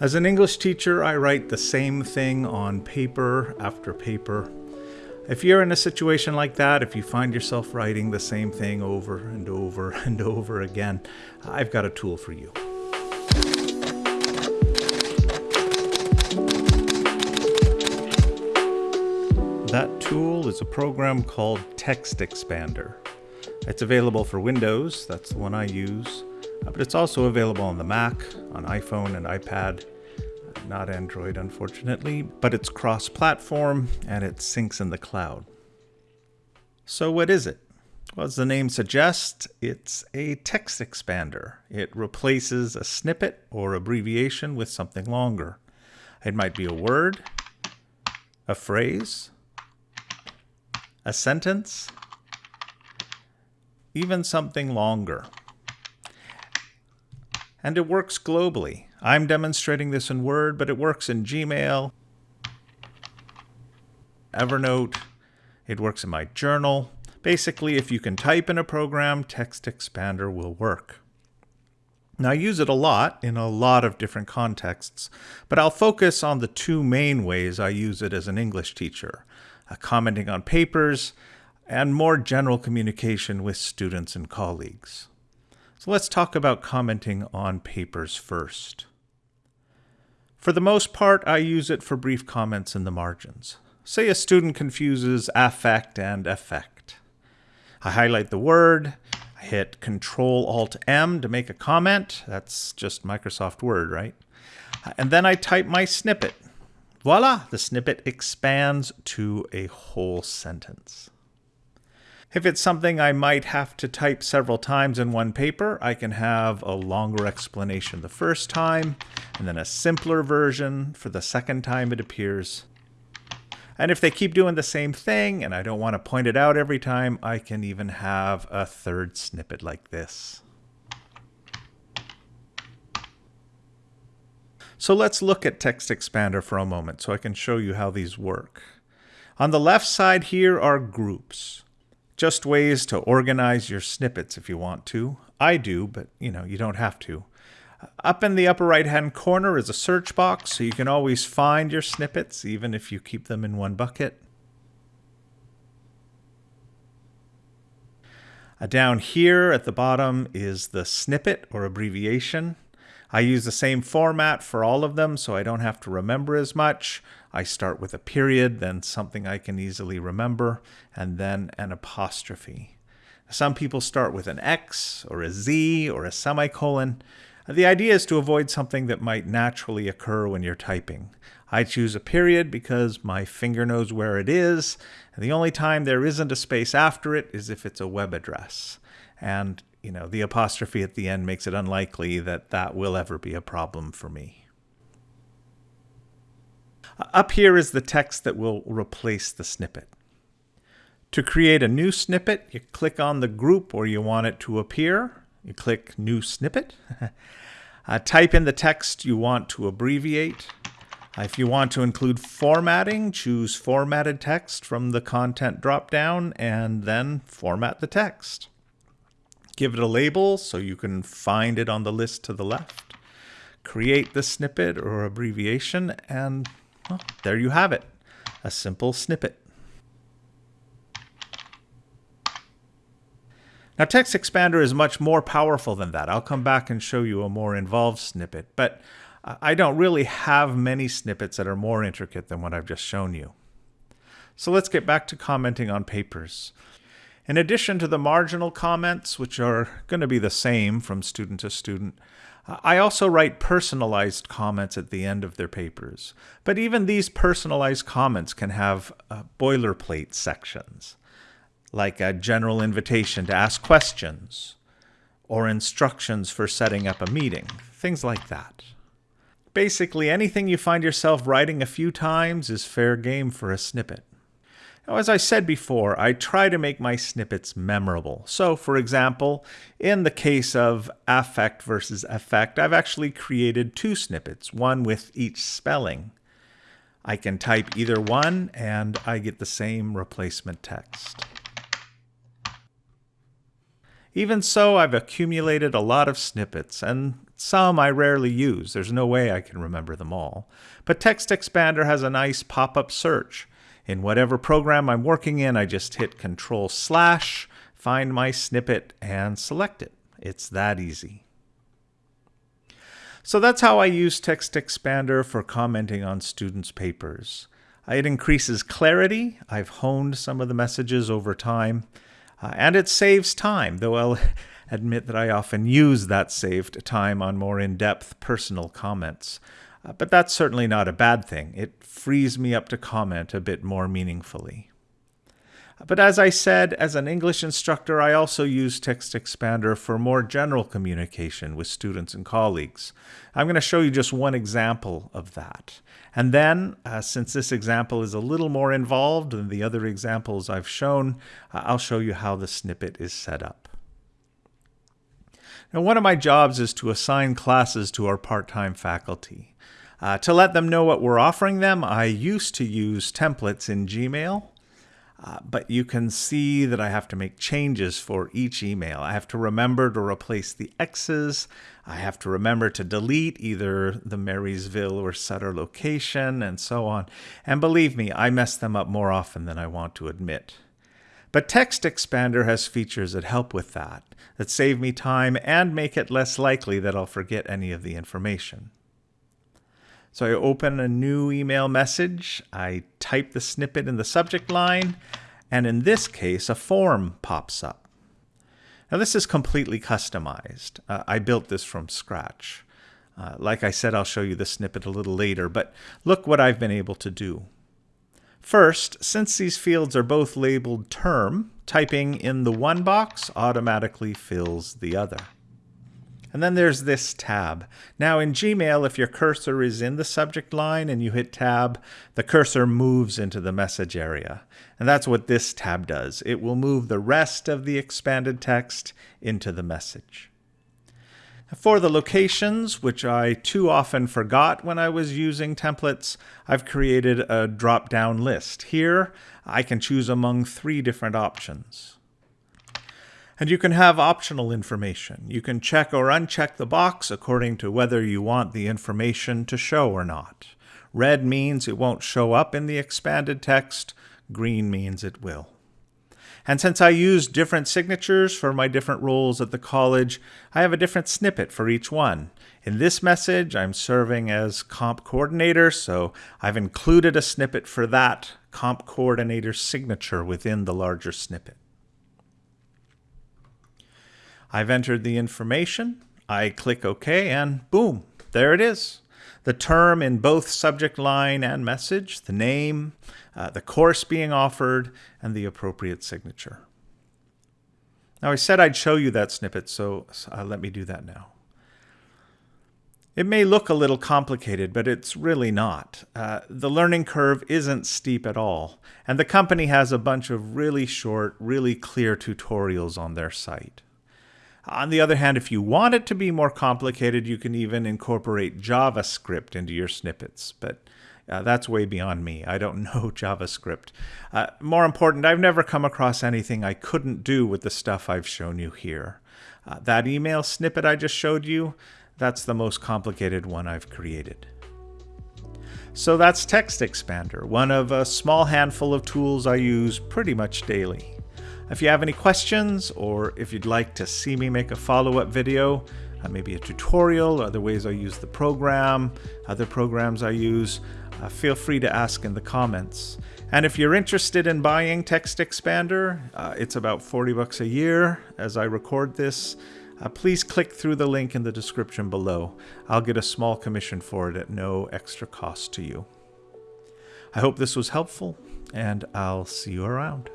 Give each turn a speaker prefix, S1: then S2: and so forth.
S1: As an English teacher, I write the same thing on paper after paper. If you're in a situation like that, if you find yourself writing the same thing over and over and over again, I've got a tool for you. That tool is a program called Text Expander. It's available for Windows, that's the one I use, Uh, but it's also available on the Mac, on iPhone and iPad, not Android unfortunately, but it's cross-platform and it syncs in the cloud. So what is it? Well, as the name suggests, it's a text expander. It replaces a snippet or abbreviation with something longer. It might be a word, a phrase, a sentence, even something longer. And it works globally. I'm demonstrating this in Word, but it works in Gmail, Evernote, it works in my journal. Basically, if you can type in a program, Text Expander will work. Now, I use it a lot in a lot of different contexts, but I'll focus on the two main ways I use it as an English teacher, uh, commenting on papers and more general communication with students and colleagues. Let's talk about commenting on papers first. For the most part, I use it for brief comments in the margins. Say a student confuses affect and effect. I highlight the word, I hit Control Alt M to make a comment. That's just Microsoft Word, right? And then I type my snippet. Voila, the snippet expands to a whole sentence. If it's something I might have to type several times in one paper, I can have a longer explanation the first time, and then a simpler version for the second time it appears. And if they keep doing the same thing, and I don't want to point it out every time, I can even have a third snippet like this. So let's look at Text Expander for a moment so I can show you how these work. On the left side here are groups. Just ways to organize your snippets if you want to. I do, but you know, you don't have to. Up in the upper right hand corner is a search box, so you can always find your snippets, even if you keep them in one bucket. Down here at the bottom is the snippet or abbreviation. I use the same format for all of them, so I don't have to remember as much. I start with a period, then something I can easily remember, and then an apostrophe. Some people start with an X or a Z or a semicolon. The idea is to avoid something that might naturally occur when you're typing. I choose a period because my finger knows where it is, and the only time there isn't a space after it is if it's a web address. And you know, the apostrophe at the end makes it unlikely that that will ever be a problem for me. Up here is the text that will replace the snippet. To create a new snippet, you click on the group where you want it to appear. You click New Snippet. uh, type in the text you want to abbreviate. Uh, if you want to include formatting, choose Formatted Text from the Content dropdown and then format the text give it a label so you can find it on the list to the left, create the snippet or abbreviation, and well, there you have it, a simple snippet. Now Text Expander is much more powerful than that. I'll come back and show you a more involved snippet, but I don't really have many snippets that are more intricate than what I've just shown you. So let's get back to commenting on papers. In addition to the marginal comments, which are going to be the same from student to student, I also write personalized comments at the end of their papers. But even these personalized comments can have uh, boilerplate sections, like a general invitation to ask questions, or instructions for setting up a meeting, things like that. Basically, anything you find yourself writing a few times is fair game for a snippet. Now, as I said before, I try to make my snippets memorable. So, for example, in the case of affect versus effect, I've actually created two snippets, one with each spelling. I can type either one and I get the same replacement text. Even so, I've accumulated a lot of snippets, and Some I rarely use. There's no way I can remember them all. But Text Expander has a nice pop-up search. In whatever program I'm working in, I just hit Control slash, find my snippet, and select it. It's that easy. So that's how I use Text Expander for commenting on students' papers. It increases clarity. I've honed some of the messages over time. Uh, and it saves time, though I'll admit that I often use that saved time on more in-depth personal comments. Uh, but that's certainly not a bad thing. It frees me up to comment a bit more meaningfully. But as I said, as an English instructor, I also use Text Expander for more general communication with students and colleagues. I'm going to show you just one example of that. And then, uh, since this example is a little more involved than the other examples I've shown, uh, I'll show you how the snippet is set up. Now, one of my jobs is to assign classes to our part-time faculty. Uh, to let them know what we're offering them, I used to use templates in Gmail, uh, but you can see that I have to make changes for each email. I have to remember to replace the X's. I have to remember to delete either the Marysville or Sutter location and so on. And believe me, I mess them up more often than I want to admit. But Text Expander has features that help with that, that save me time and make it less likely that I'll forget any of the information. So I open a new email message, I type the snippet in the subject line, and in this case, a form pops up. Now this is completely customized. Uh, I built this from scratch. Uh, like I said, I'll show you the snippet a little later, but look what I've been able to do. First, since these fields are both labeled term, typing in the one box automatically fills the other. And then there's this tab. Now in Gmail, if your cursor is in the subject line and you hit tab, the cursor moves into the message area. And that's what this tab does. It will move the rest of the expanded text into the message. For the locations, which I too often forgot when I was using templates, I've created a drop-down list. Here, I can choose among three different options. And you can have optional information. You can check or uncheck the box according to whether you want the information to show or not. Red means it won't show up in the expanded text. Green means it will. And since I use different signatures for my different roles at the college, I have a different snippet for each one. In this message, I'm serving as comp coordinator, so I've included a snippet for that comp coordinator signature within the larger snippet. I've entered the information, I click OK, and boom, there it is. The term in both subject line and message, the name, uh, the course being offered, and the appropriate signature. Now I said I'd show you that snippet, so uh, let me do that now. It may look a little complicated, but it's really not. Uh, the learning curve isn't steep at all, and the company has a bunch of really short, really clear tutorials on their site. On the other hand, if you want it to be more complicated, you can even incorporate JavaScript into your snippets. But uh, that's way beyond me. I don't know JavaScript. Uh, more important, I've never come across anything I couldn't do with the stuff I've shown you here. Uh, that email snippet I just showed you, that's the most complicated one I've created. So that's Text Expander, one of a small handful of tools I use pretty much daily. If you have any questions or if you'd like to see me make a follow-up video, uh, maybe a tutorial, other ways I use the program, other programs I use, uh, feel free to ask in the comments. And if you're interested in buying TextExpander, uh, it's about 40 bucks a year as I record this. Uh, please click through the link in the description below. I'll get a small commission for it at no extra cost to you. I hope this was helpful, and I'll see you around.